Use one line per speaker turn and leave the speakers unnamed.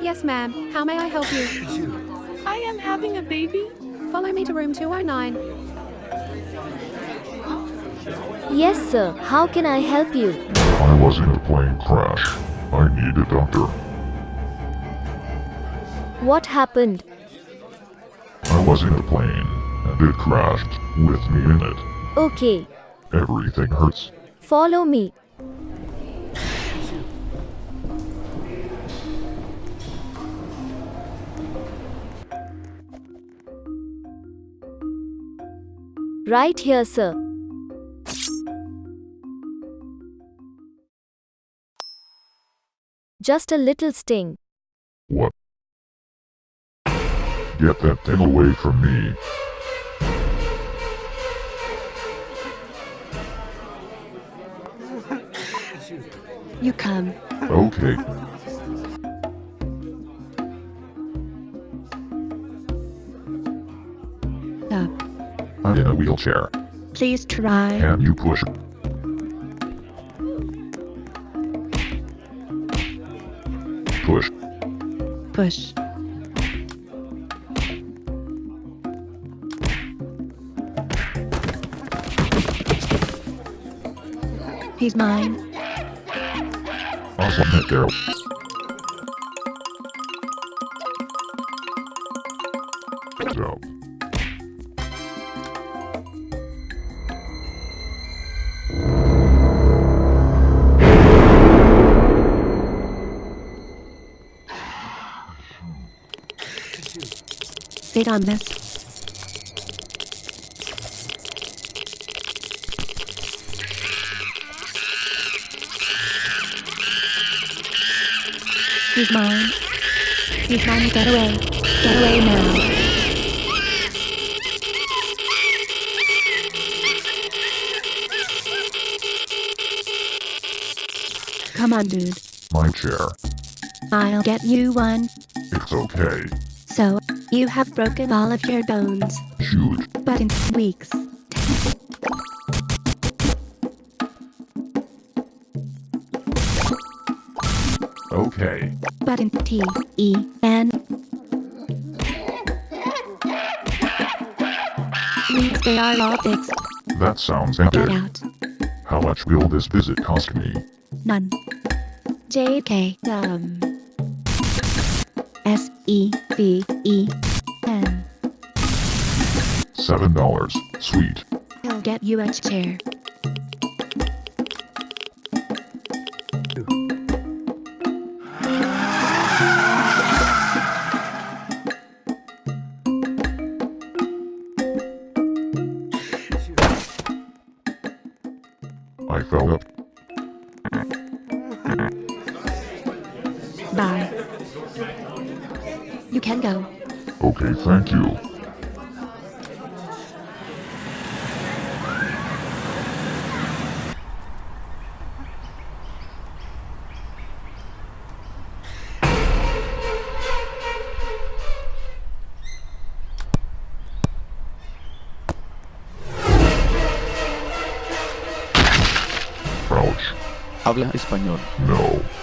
Yes, ma'am. How may I help you?
I am having a baby.
Follow me to room 209.
Yes, sir. How can I help you?
I was in a plane crash. I need a doctor.
What happened?
I was in a plane, and it crashed with me in it.
Okay.
Everything hurts.
Follow me. Right here, sir. Just a little sting.
What? Get that thing away from me.
You come.
Okay.
Up.
I'm in a wheelchair.
Please try.
Can you push? Push.
Push. He's mine.
Awesome hit there.
Sit on this. He's mine. He's mine. Get away. Get away now. Come on, dude.
my chair.
I'll get you one.
It's okay.
So, you have broken all of your bones,
Shoot.
but in weeks.
Okay.
But in T E N weeks they are all fixed.
That sounds
Get out.
How much will this visit cost me?
None. JK um S E E N.
Seven dollars. Sweet.
I'll get you a chair.
I fell up.
Bye. You can go.
Okay, thank you. Crouch.
Habla español.
No.
¡Golazo!